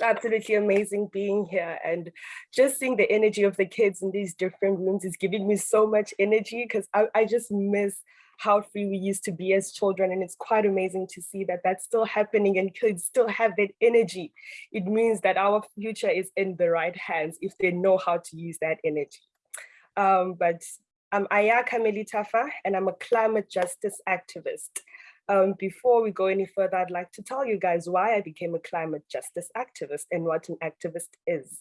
It's absolutely amazing being here and just seeing the energy of the kids in these different rooms is giving me so much energy because I, I just miss how free we used to be as children. And it's quite amazing to see that that's still happening and kids still have that energy. It means that our future is in the right hands if they know how to use that energy. Um, but I'm Ayakha Melithafa and I'm a climate justice activist. Um, before we go any further, I'd like to tell you guys why I became a climate justice activist and what an activist is.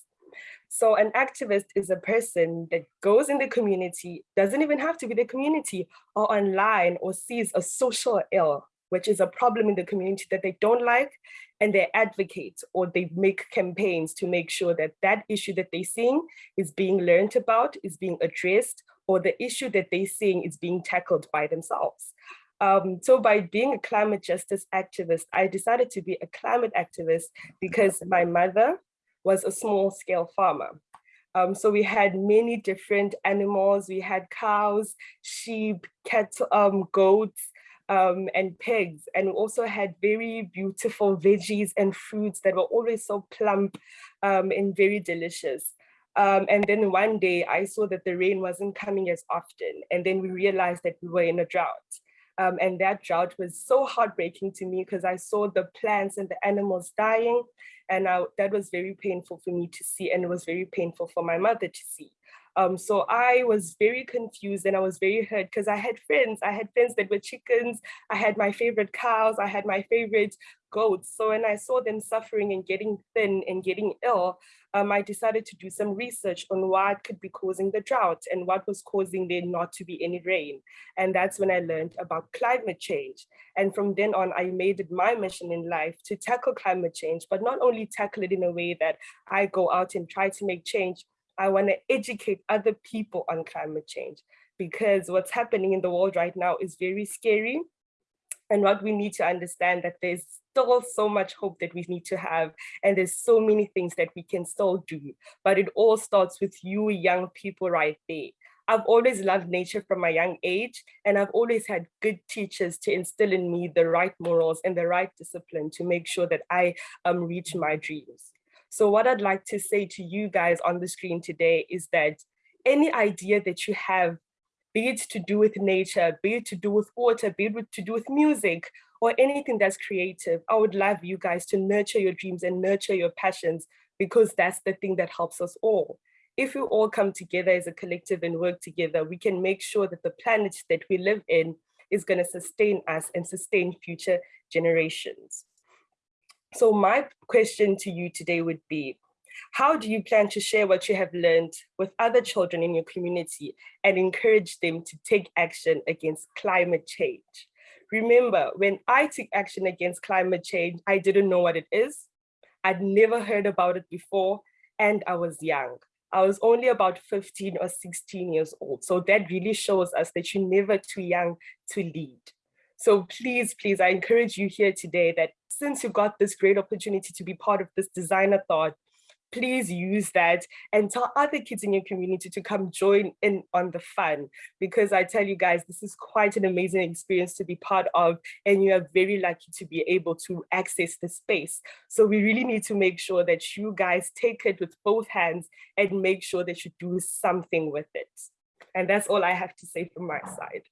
So an activist is a person that goes in the community, doesn't even have to be the community or online or sees a social ill, which is a problem in the community that they don't like, and they advocate or they make campaigns to make sure that that issue that they're seeing is being learned about, is being addressed, or the issue that they're seeing is being tackled by themselves. Um, so by being a climate justice activist, I decided to be a climate activist because my mother was a small scale farmer. Um, so we had many different animals. We had cows, sheep, cattle, um, goats, um, and pigs. And we also had very beautiful veggies and fruits that were always so plump um, and very delicious. Um, and then one day I saw that the rain wasn't coming as often. And then we realized that we were in a drought. Um, and that drought was so heartbreaking to me because I saw the plants and the animals dying. And I, that was very painful for me to see. And it was very painful for my mother to see. Um, so I was very confused and I was very hurt because I had friends. I had friends that were chickens. I had my favorite cows. I had my favorite goats. So when I saw them suffering and getting thin and getting ill, um, I decided to do some research on what could be causing the drought and what was causing there not to be any rain. And that's when I learned about climate change. And from then on, I made it my mission in life to tackle climate change, but not only tackle it in a way that I go out and try to make change, I want to educate other people on climate change because what's happening in the world right now is very scary. And what we need to understand that there's still so much hope that we need to have. And there's so many things that we can still do. But it all starts with you young people right there. I've always loved nature from a young age, and I've always had good teachers to instill in me the right morals and the right discipline to make sure that I um, reach my dreams. So what I'd like to say to you guys on the screen today is that any idea that you have, be it to do with nature, be it to do with water, be it to do with music, or anything that's creative, I would love you guys to nurture your dreams and nurture your passions because that's the thing that helps us all. If we all come together as a collective and work together, we can make sure that the planet that we live in is going to sustain us and sustain future generations. So my question to you today would be, how do you plan to share what you have learned with other children in your community and encourage them to take action against climate change? Remember, when I took action against climate change, I didn't know what it is. I'd never heard about it before, and I was young. I was only about 15 or 16 years old. So that really shows us that you're never too young to lead. So please, please, I encourage you here today that since you got this great opportunity to be part of this designer thought, please use that and tell other kids in your community to come join in on the fun. Because I tell you guys this is quite an amazing experience to be part of and you are very lucky to be able to access the space. So we really need to make sure that you guys take it with both hands and make sure that you do something with it. And that's all I have to say from my side